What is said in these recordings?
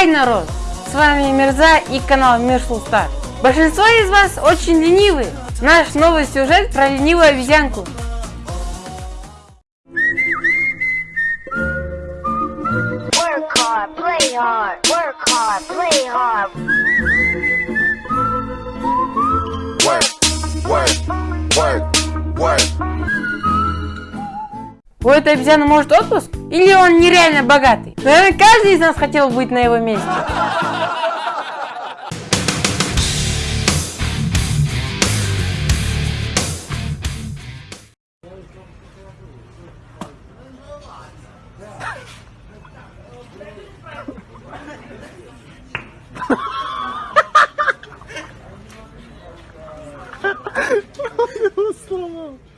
Хай, народ! С вами Мирза и канал Мир Сулстар. Большинство из вас очень ленивы. Наш новый сюжет про ленивую обезьянку. Work hard, play hard, work hard, play hard. У этой обезьяны может отпуск? Или он нереально богатый? Наверное, каждый из нас хотел быть на его месте.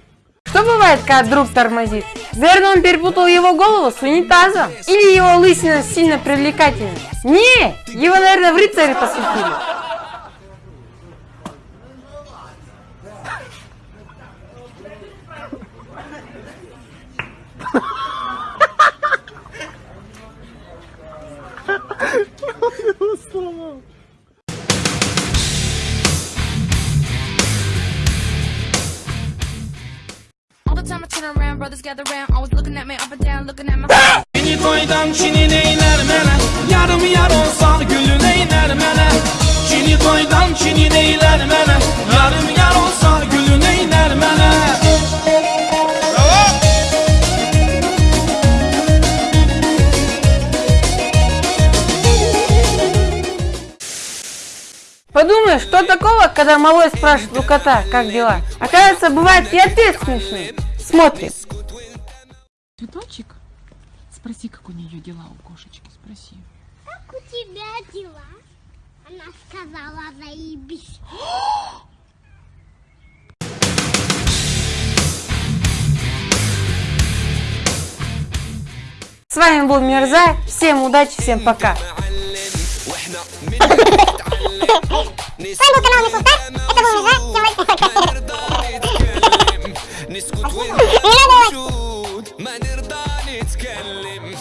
Бывает, когда друг тормозит? Наверное, он перепутал его голову с унитазом. Или его лысина сильно привлекательна. Не, его, наверное, в рыцаре посвятили. All Çini toydan çini neyler mene Yarım yar olsa gülün eyler mene Çini toydan çini neyler mene Yarım yar olsa gülün eyler mene Подумай, что такого, когда малой спрашивает у кота, как дела? Оказывается, бывает и ответ смешный. Смотрим. Цветочек? Спроси, как у нее дела у кошечки, спроси. Как у тебя дела? Она сказала, заебись. С вами был Мирза. Всем удачи, всем пока. С вами был канал Мисултан. Это был Мирза. نسكت ونشوت ما نرضى نتكلم.